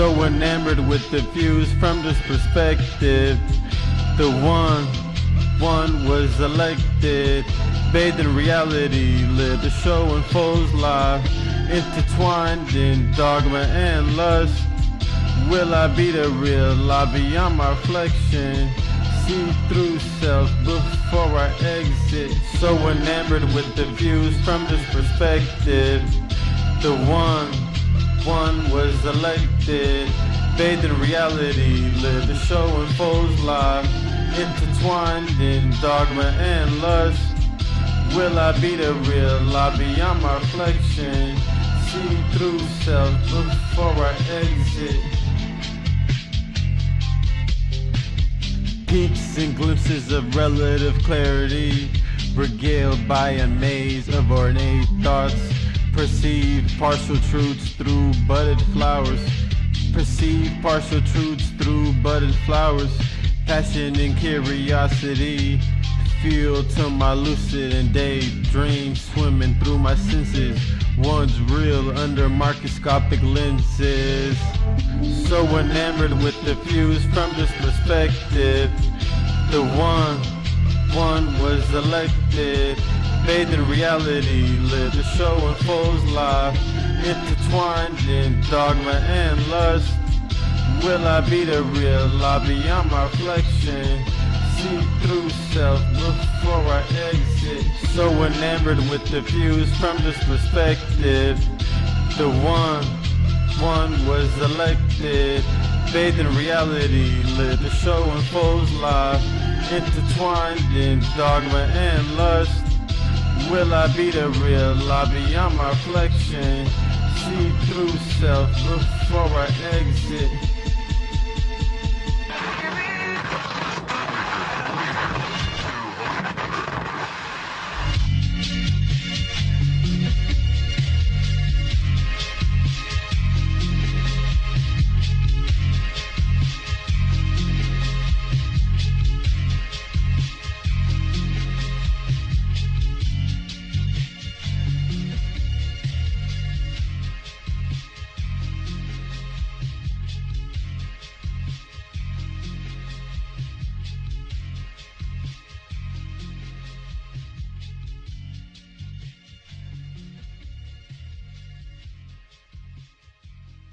So enamored with the views from this perspective. The one, one was elected. Bathed in reality, live the show unfolds live. Intertwined in dogma and lust. Will I be the real? I beyond my reflection. See through self before I exit. So enamored with the views from this perspective. The one, one was elected. Bathed in reality, live the show unfolds live. Intertwined in dogma and lust. Will I be the real? I beyond my reflection. See through self before I exit. Peaks and glimpses of relative clarity, regaled by a maze of ornate thoughts. Perceive partial truths through budded flowers. Perceive partial truths through budded flowers. Passion and curiosity. Feel to my lucid and daydream swimming through my senses. One's real under microscopic lenses. So enamored with the views from this perspective. The one, one was elected. Bathed in reality, live the show unfolds live. Intertwined in dogma and lust. Will I be the real? I beyond my reflection. See through self before I exit. So enamored with the views from this perspective. The one, one was elected. Bathed in reality, live the show unfolds live. Intertwined in dogma and lust. Will I be the real? I beyond my reflection. See through self before I exit.